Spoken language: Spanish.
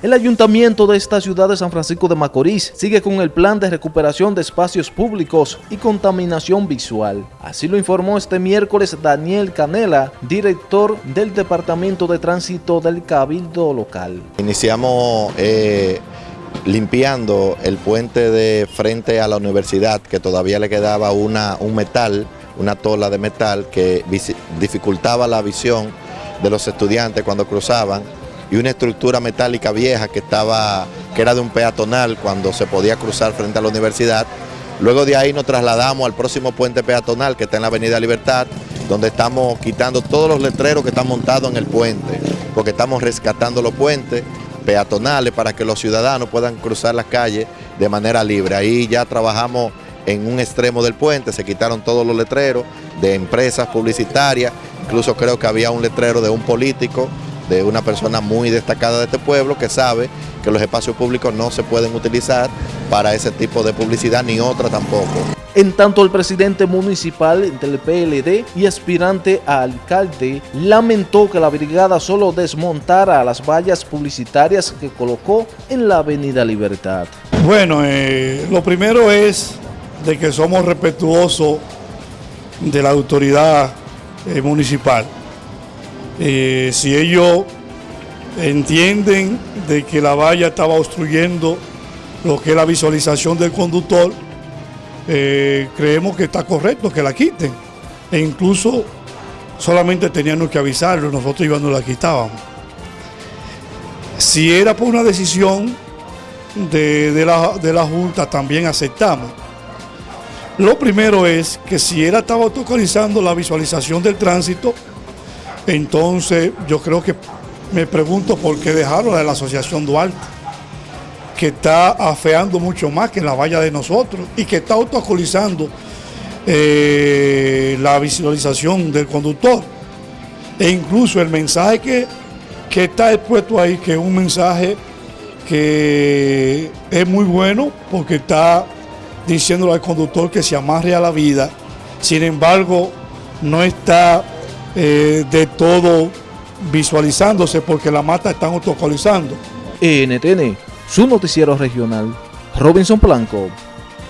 El ayuntamiento de esta ciudad de San Francisco de Macorís sigue con el plan de recuperación de espacios públicos y contaminación visual. Así lo informó este miércoles Daniel Canela, director del Departamento de Tránsito del Cabildo Local. Iniciamos eh, limpiando el puente de frente a la universidad, que todavía le quedaba una, un metal, una tola de metal que dificultaba la visión de los estudiantes cuando cruzaban y una estructura metálica vieja que, estaba, que era de un peatonal cuando se podía cruzar frente a la universidad. Luego de ahí nos trasladamos al próximo puente peatonal que está en la Avenida Libertad, donde estamos quitando todos los letreros que están montados en el puente, porque estamos rescatando los puentes peatonales para que los ciudadanos puedan cruzar las calles de manera libre. Ahí ya trabajamos en un extremo del puente, se quitaron todos los letreros de empresas publicitarias, incluso creo que había un letrero de un político de una persona muy destacada de este pueblo que sabe que los espacios públicos no se pueden utilizar para ese tipo de publicidad ni otra tampoco. En tanto, el presidente municipal del PLD y aspirante a alcalde lamentó que la brigada solo desmontara las vallas publicitarias que colocó en la avenida Libertad. Bueno, eh, lo primero es de que somos respetuosos de la autoridad eh, municipal. Eh, si ellos entienden de que la valla estaba obstruyendo lo que es la visualización del conductor, eh, creemos que está correcto que la quiten. E incluso solamente teníamos que avisarlo, nosotros íbamos la quitábamos. Si era por una decisión de, la, Junta, también aceptamos. Lo primero es que si él estaba autorizando la visualización del tránsito, entonces, yo creo que me pregunto por qué dejaron de la Asociación Duarte, que está afeando mucho más que la valla de nosotros y que está autocolizando eh, la visualización del conductor. E incluso el mensaje que, que está expuesto ahí, que es un mensaje que es muy bueno porque está diciéndole al conductor que se amarre a la vida. Sin embargo, no está eh, de todo visualizándose porque la mata están autocolizando. NTN, su noticiero regional, Robinson Blanco.